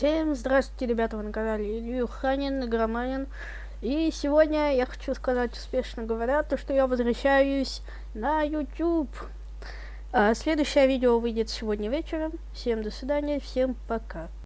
Всем здравствуйте, ребята, вы на канале Илью Ханин, Игроманин. И сегодня я хочу сказать, успешно говоря, то, что я возвращаюсь на YouTube. А, следующее видео выйдет сегодня вечером. Всем до свидания, всем пока.